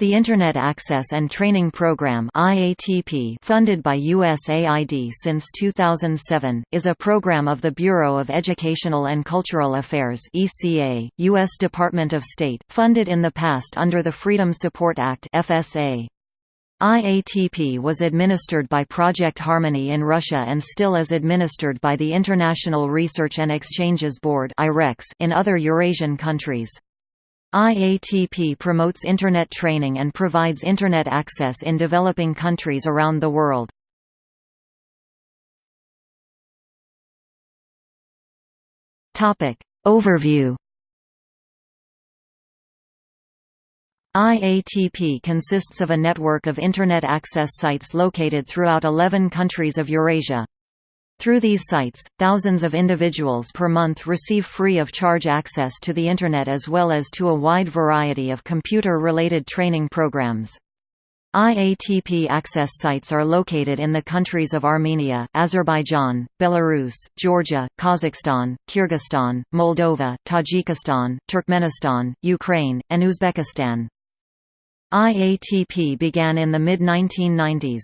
The Internet Access and Training Program IATP funded by USAID since 2007, is a program of the Bureau of Educational and Cultural Affairs ECA, U.S. Department of State, funded in the past under the Freedom Support Act FSA. IATP was administered by Project Harmony in Russia and still is administered by the International Research and Exchanges Board in other Eurasian countries. IATP promotes Internet training and provides Internet access in developing countries around the world. Overview IATP consists of a network of Internet access sites located throughout 11 countries of Eurasia. Through these sites, thousands of individuals per month receive free of charge access to the Internet as well as to a wide variety of computer-related training programs. IATP access sites are located in the countries of Armenia, Azerbaijan, Belarus, Georgia, Kazakhstan, Kyrgyzstan, Moldova, Tajikistan, Turkmenistan, Ukraine, and Uzbekistan. IATP began in the mid-1990s.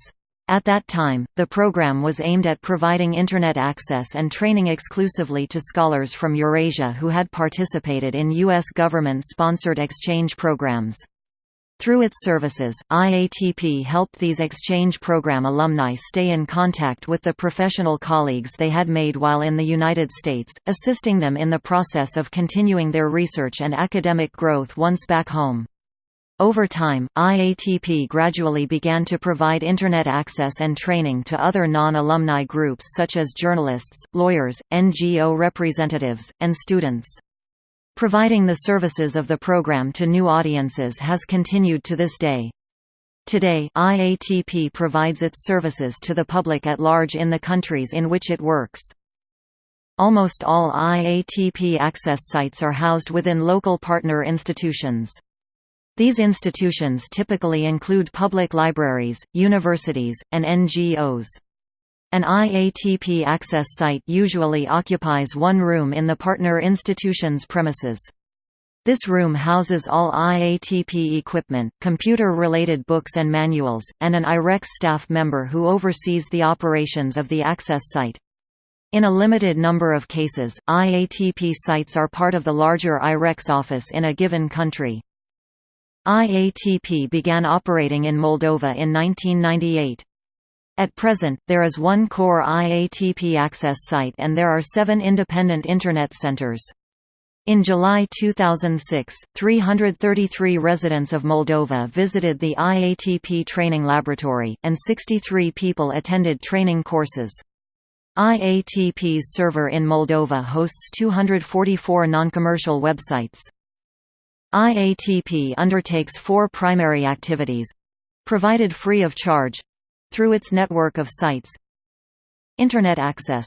At that time, the program was aimed at providing Internet access and training exclusively to scholars from Eurasia who had participated in U.S. government-sponsored exchange programs. Through its services, IATP helped these exchange program alumni stay in contact with the professional colleagues they had made while in the United States, assisting them in the process of continuing their research and academic growth once back home. Over time, IATP gradually began to provide Internet access and training to other non-alumni groups such as journalists, lawyers, NGO representatives, and students. Providing the services of the program to new audiences has continued to this day. Today, IATP provides its services to the public at large in the countries in which it works. Almost all IATP access sites are housed within local partner institutions. These institutions typically include public libraries, universities, and NGOs. An IATP access site usually occupies one room in the partner institution's premises. This room houses all IATP equipment, computer-related books and manuals, and an IREX staff member who oversees the operations of the access site. In a limited number of cases, IATP sites are part of the larger IREX office in a given country. IATP began operating in Moldova in 1998. At present, there is one core IATP access site and there are seven independent Internet centers. In July 2006, 333 residents of Moldova visited the IATP training laboratory, and 63 people attended training courses. IATP's server in Moldova hosts 244 non-commercial websites. IATP undertakes four primary activities provided free of charge through its network of sites. Internet access.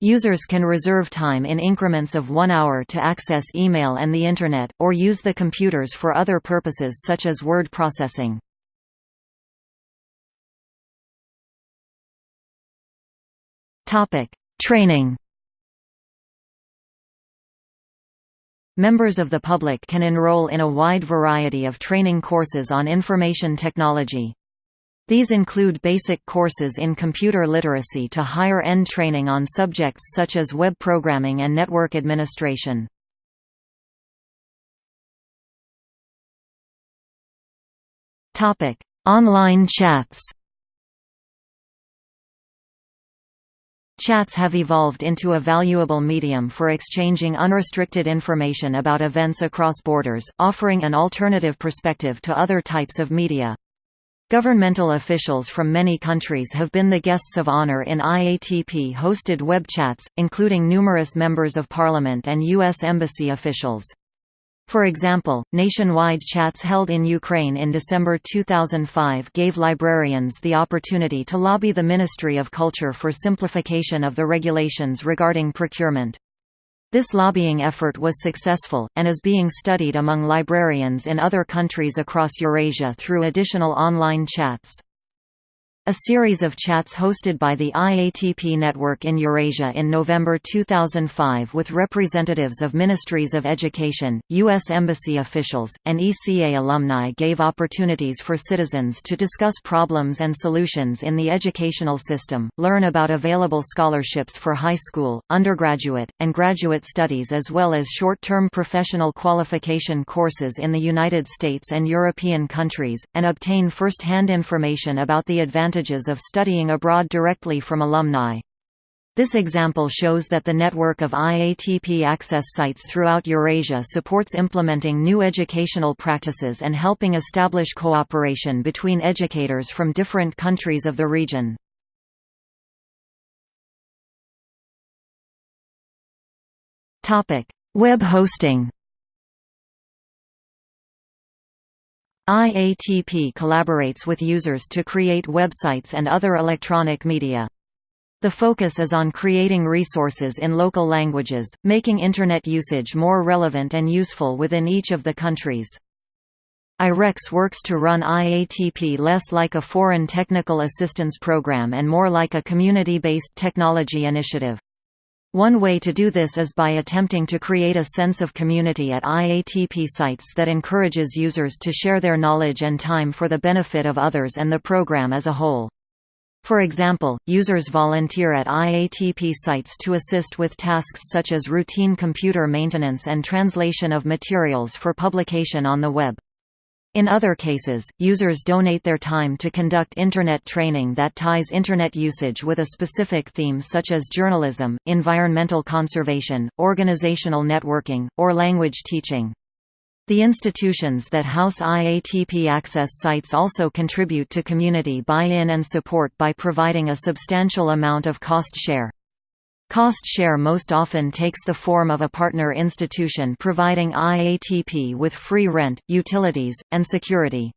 Users can reserve time in increments of one hour to access email and the Internet, or use the computers for other purposes such as word processing. Training Members of the public can enroll in a wide variety of training courses on information technology. These include basic courses in computer literacy to higher-end training on subjects such as web programming and network administration. Online chats Chats have evolved into a valuable medium for exchanging unrestricted information about events across borders, offering an alternative perspective to other types of media. Governmental officials from many countries have been the guests of honor in IATP-hosted web chats, including numerous members of parliament and U.S. embassy officials. For example, nationwide chats held in Ukraine in December 2005 gave librarians the opportunity to lobby the Ministry of Culture for simplification of the regulations regarding procurement. This lobbying effort was successful, and is being studied among librarians in other countries across Eurasia through additional online chats. A series of chats hosted by the IATP network in Eurasia in November 2005 with representatives of ministries of education, U.S. Embassy officials, and ECA alumni gave opportunities for citizens to discuss problems and solutions in the educational system, learn about available scholarships for high school, undergraduate, and graduate studies as well as short-term professional qualification courses in the United States and European countries, and obtain first-hand information about the advantages advantages of studying abroad directly from alumni. This example shows that the network of IATP access sites throughout Eurasia supports implementing new educational practices and helping establish cooperation between educators from different countries of the region. Web hosting IATP collaborates with users to create websites and other electronic media. The focus is on creating resources in local languages, making Internet usage more relevant and useful within each of the countries. IREX works to run IATP less like a foreign technical assistance program and more like a community-based technology initiative. One way to do this is by attempting to create a sense of community at IATP sites that encourages users to share their knowledge and time for the benefit of others and the program as a whole. For example, users volunteer at IATP sites to assist with tasks such as routine computer maintenance and translation of materials for publication on the web. In other cases, users donate their time to conduct Internet training that ties Internet usage with a specific theme such as journalism, environmental conservation, organizational networking, or language teaching. The institutions that house IATP access sites also contribute to community buy-in and support by providing a substantial amount of cost share. Cost share most often takes the form of a partner institution providing IATP with free rent, utilities, and security.